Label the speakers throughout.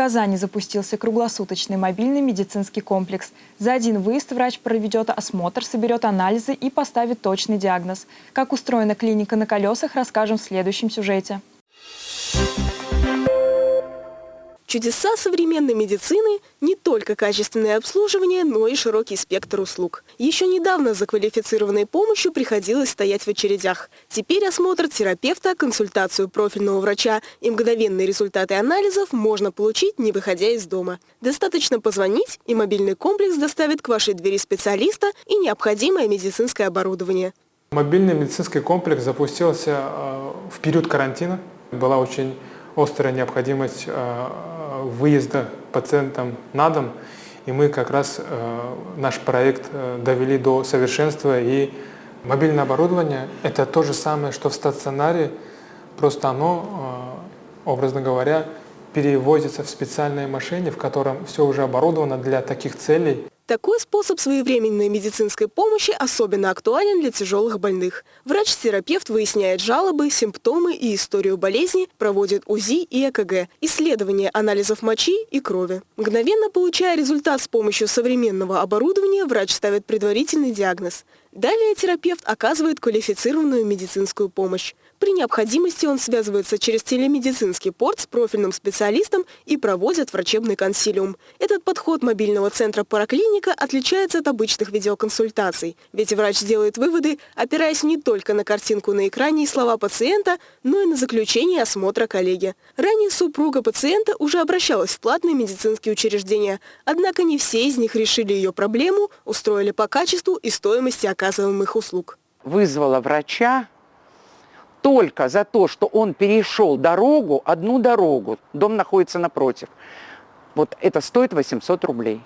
Speaker 1: Казани запустился круглосуточный мобильный медицинский комплекс. За один выезд врач проведет осмотр, соберет анализы и поставит точный диагноз. Как устроена клиника на колесах, расскажем в следующем сюжете.
Speaker 2: Чудеса современной медицины – не только качественное обслуживание, но и широкий спектр услуг. Еще недавно за квалифицированной помощью приходилось стоять в очередях. Теперь осмотр терапевта, консультацию профильного врача и мгновенные результаты анализов можно получить, не выходя из дома. Достаточно позвонить, и мобильный комплекс доставит к вашей двери специалиста и необходимое медицинское оборудование.
Speaker 3: Мобильный медицинский комплекс запустился э, в период карантина. Была очень острая необходимость э, выезда пациентам на дом, и мы как раз э, наш проект э, довели до совершенства, и мобильное оборудование – это то же самое, что в стационаре, просто оно, образно говоря, перевозится в специальной машине, в котором все уже оборудовано для таких целей.
Speaker 2: Такой способ своевременной медицинской помощи особенно актуален для тяжелых больных. Врач-терапевт выясняет жалобы, симптомы и историю болезни, проводит УЗИ и ЭКГ, исследование анализов мочи и крови. Мгновенно получая результат с помощью современного оборудования, врач ставит предварительный диагноз. Далее терапевт оказывает квалифицированную медицинскую помощь. При необходимости он связывается через телемедицинский порт с профильным специалистом и проводит врачебный консилиум. Этот подход мобильного центра «Параклиника» отличается от обычных видеоконсультаций, ведь врач делает выводы, опираясь не только на картинку на экране и слова пациента, но и на заключение осмотра коллеги. Ранее супруга пациента уже обращалась в платные медицинские учреждения, однако не все из них решили ее проблему, устроили по качеству и стоимости оказываемых услуг.
Speaker 4: Вызвала врача, только за то, что он перешел дорогу, одну дорогу, дом находится напротив, вот это стоит 800 рублей.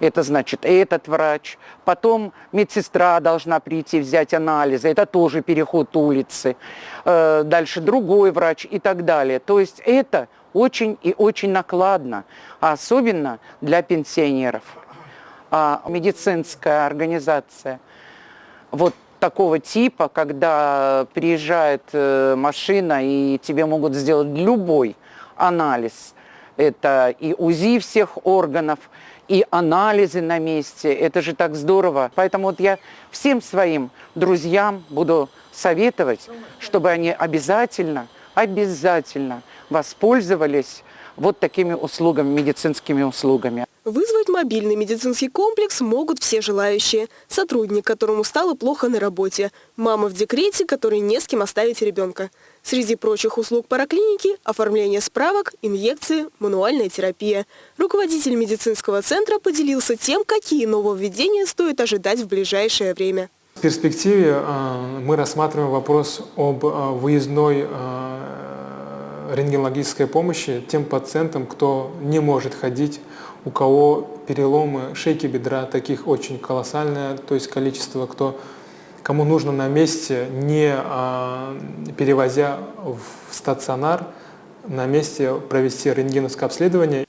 Speaker 4: Это значит этот врач, потом медсестра должна прийти взять анализы, это тоже переход улицы, э, дальше другой врач и так далее. То есть это очень и очень накладно, а особенно для пенсионеров. А медицинская организация, вот такого типа, когда приезжает э, машина и тебе могут сделать любой анализ. Это и УЗИ всех органов, и анализы на месте. Это же так здорово. Поэтому вот я всем своим друзьям буду советовать, чтобы они обязательно, обязательно воспользовались вот такими услугами, медицинскими услугами.
Speaker 2: Вызвать мобильный медицинский комплекс могут все желающие. Сотрудник, которому стало плохо на работе. Мама в декрете, которой не с кем оставить ребенка. Среди прочих услуг параклиники – оформление справок, инъекции, мануальная терапия. Руководитель медицинского центра поделился тем, какие нововведения стоит ожидать в ближайшее время.
Speaker 3: В перспективе э, мы рассматриваем вопрос об э, выездной э, рентгенологической помощи тем пациентам, кто не может ходить у кого переломы шейки бедра, таких очень колоссальное, то есть количество, кто, кому нужно на месте, не а, перевозя в стационар, на месте провести рентгеновское обследование.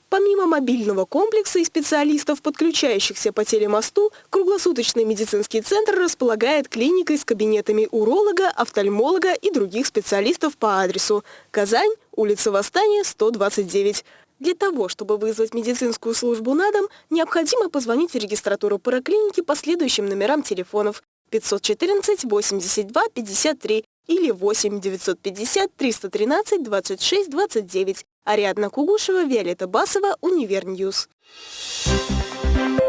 Speaker 2: Мобильного комплекса и специалистов, подключающихся по телемосту, круглосуточный медицинский центр располагает клиникой с кабинетами уролога, офтальмолога и других специалистов по адресу Казань, улица Восстания, 129. Для того, чтобы вызвать медицинскую службу на дом, необходимо позвонить в регистратуру параклиники по следующим номерам телефонов 514 82 53 или 8 950 313 26 29. Ариадна Кугушева, Виолетта Басова, Универньюз. Thank you.